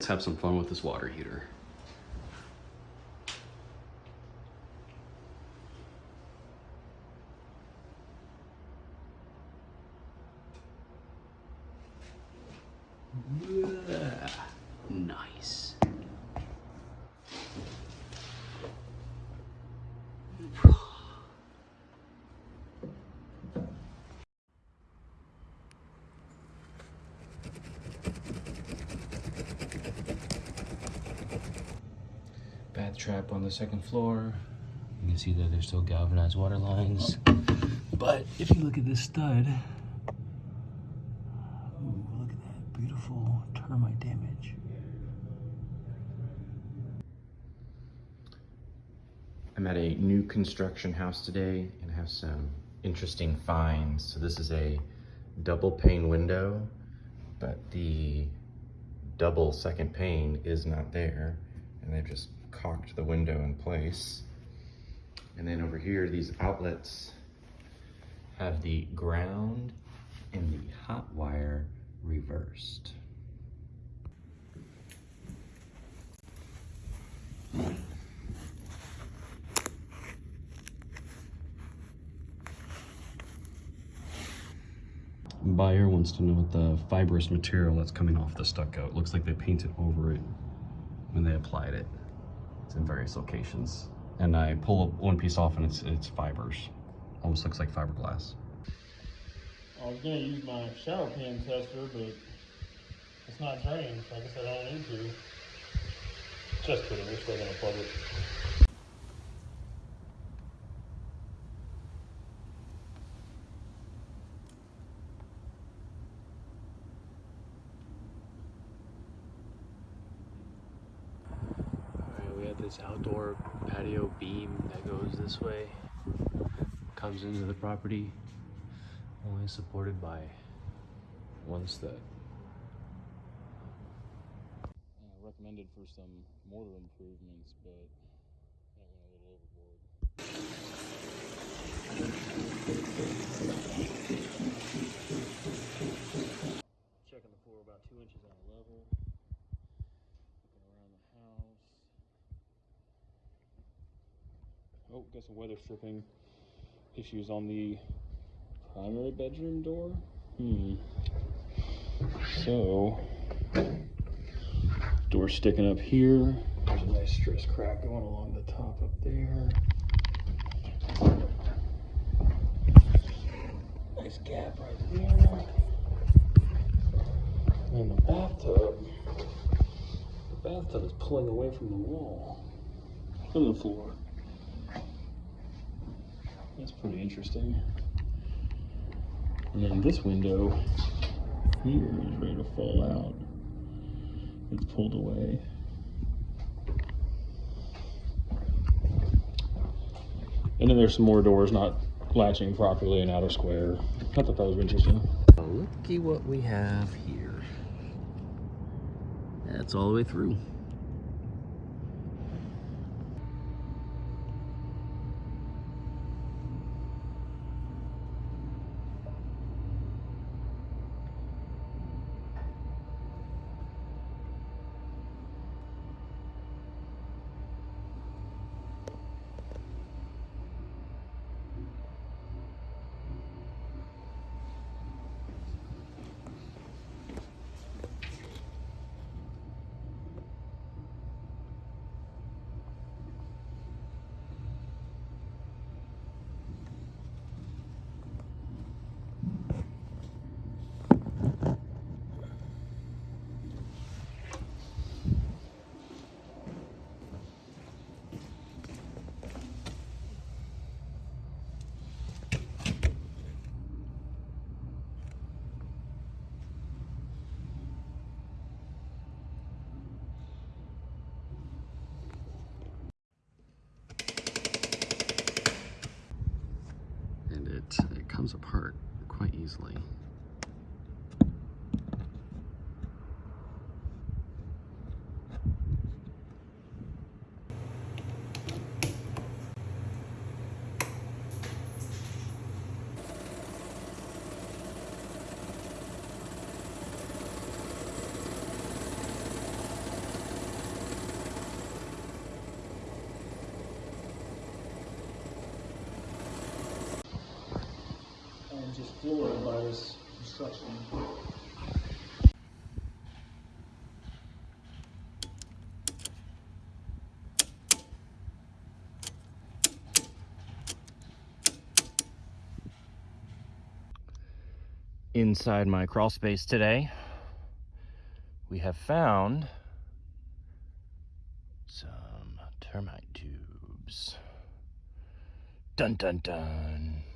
Let's have some fun with this water heater. Trap on the second floor. You can see that there's still galvanized water lines. But if you look at this stud, ooh, look at that beautiful termite damage. I'm at a new construction house today and have some interesting finds. So this is a double pane window, but the double second pane is not there. And they've just caulked the window in place. And then over here, these outlets have the ground and the hot wire reversed. Buyer wants to know what the fibrous material that's coming off the stucco. It looks like they painted over it when they applied it. It's in various locations. And I pull up one piece off and it's it's fibers. Almost looks like fiberglass. I was gonna use my shower pan tester, but it's not drained, so I guess I don't need to. Just kidding, we're still gonna plug it. Alright, we have this outdoor patio beam that goes this way, comes into the property, only supported by one stud. recommended for some mortar improvements, but that went a little overboard. Checking the floor about two inches out of level. Looking around the house. Oh, got some weather stripping issues on the primary bedroom door. Hmm. So, door sticking up here. There's a nice stress crack going along the top up there. Nice gap right there. And the bathtub. The bathtub is pulling away from the wall. From the floor. That's pretty interesting. And then this window here is ready to fall out. It's pulled away. And then there's some more doors not latching properly and out of square. I thought that was interesting. Looky what we have here. That's all the way through. comes apart quite easily. Floored by this construction. Inside my crawl space today, we have found some termite tubes. Dun dun dun.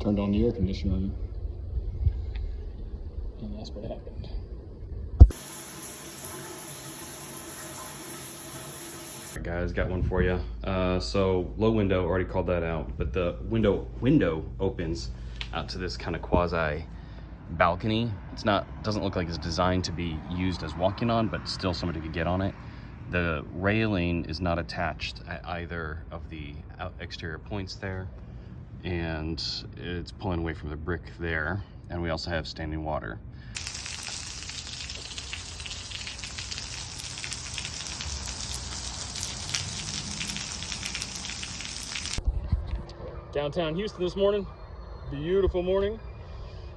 Turned on the air conditioner, and that's what happened. Guys, got one for you. Uh, so low window, already called that out, but the window window opens out to this kind of quasi balcony. It's not doesn't look like it's designed to be used as walking on, but still somebody could get on it. The railing is not attached at either of the exterior points there, and it's pulling away from the brick there. And we also have standing water. Downtown Houston this morning, beautiful morning.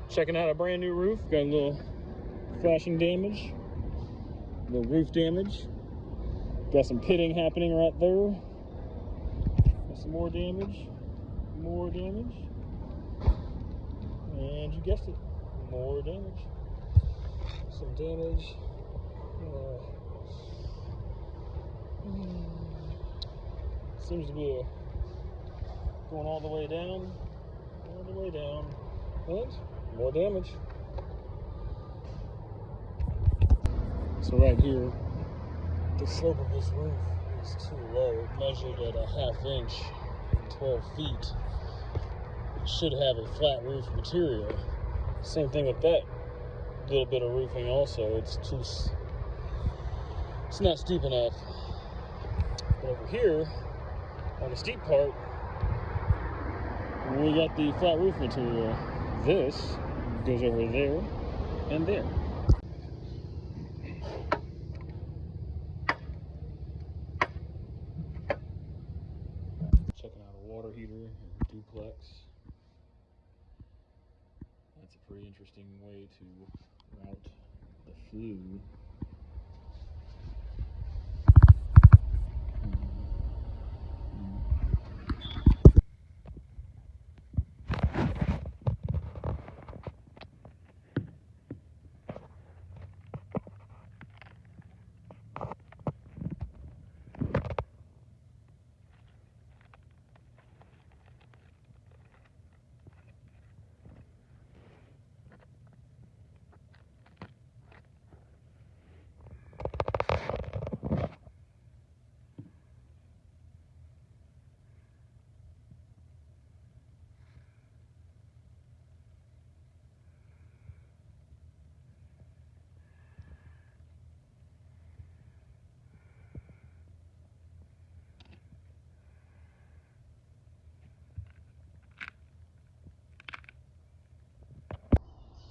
Checking out a brand new roof. Got a little flashing damage, a little roof damage. Got some pitting happening right there. Got some more damage, more damage, and you guessed it, more damage. Some damage. Uh, seems to be a going all the way down, all the way down, and more damage. So right here, the slope of this roof is too low. It measured at a half inch, 12 feet. Should have a flat roof material. Same thing with that little bit of roofing also. It's too, it's not steep enough. But over here, on the steep part, we got the flat roof material. This goes over there and there. Checking out a water heater duplex. That's a pretty interesting way to route the flue.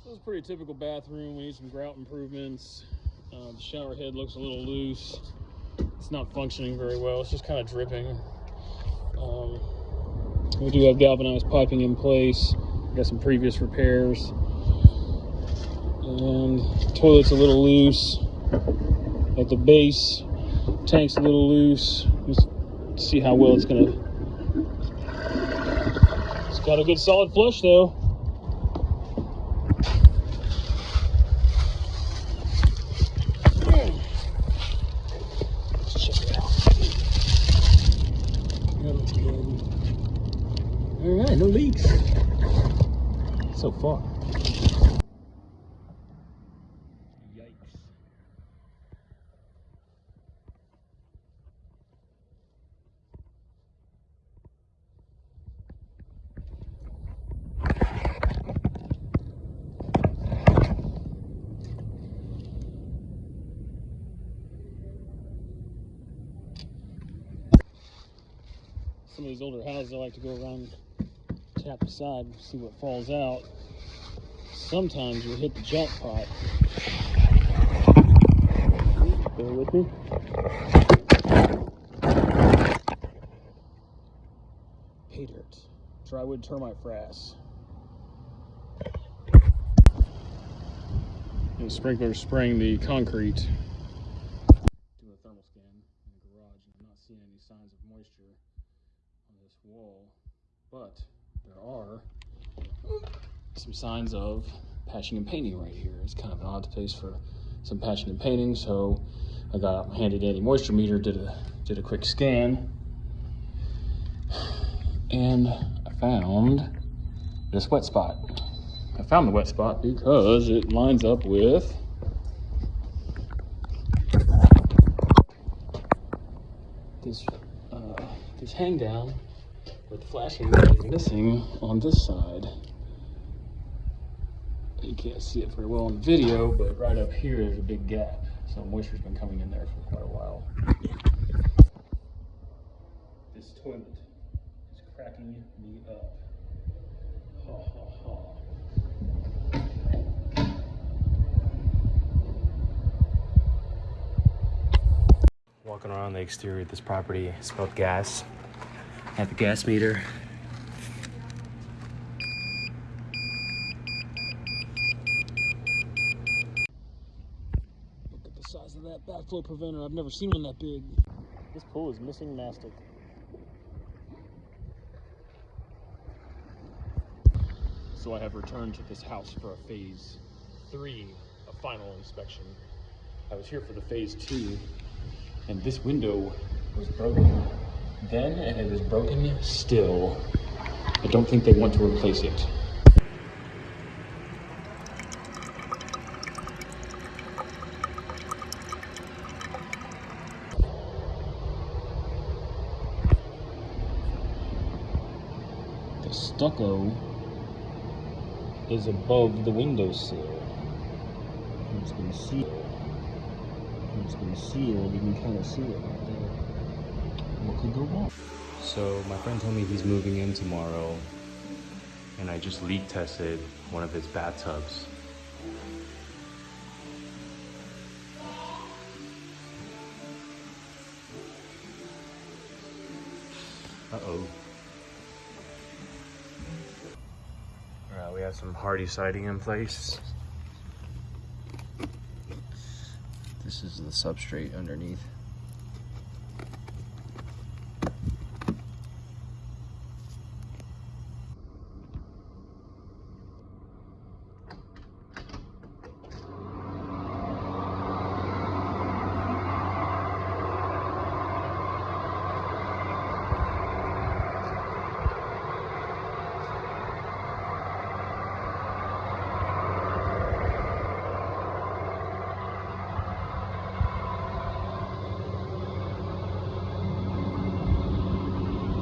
This is pretty typical bathroom. We need some grout improvements. Uh, the shower head looks a little loose. It's not functioning very well. It's just kind of dripping. Um, we do have galvanized piping in place. Got some previous repairs. And toilet's a little loose at the base. Tank's a little loose. Let's see how well it's gonna. It's got a good solid flush though. Let's check it out. That looks good. All right, no leaks so far. Yikes. Some of these older houses, I like to go around, tap the side, see what falls out. Sometimes you'll hit the jackpot. Bear with me. Pay dirt. drywood termite frass. The sprinkler spraying the concrete. Doing a thermal scan in the garage and I'm not seeing any signs of moisture on this wall, but there are some signs of patching and painting right here. It's kind of an odd place for some patching and painting, so I got my handy dandy moisture meter, did a did a quick scan, and I found this wet spot. I found the wet spot because it lines up with this uh, this hang down with the flashing that is missing on this side. You can't see it very well in the video, but right up here is a big gap. So moisture's been coming in there for quite a while. This toilet is cracking me up. Ha ha ha. Walking around the exterior of this property, smelled gas. Had the gas meter. Look at the size of that backflow preventer. I've never seen one that big. This pool is missing mastic. So I have returned to this house for a phase three, a final inspection. I was here for the phase two, and this window was broken then, and it is broken still. I don't think they want to replace it. The stucco is above the windowsill. It's been sealed. It's been sealed. You can kind of see it right there. What could go wrong? So my friend told me he's moving in tomorrow, and I just leak tested one of his bathtubs. Uh-oh. Have some Hardie siding in place. This is the substrate underneath.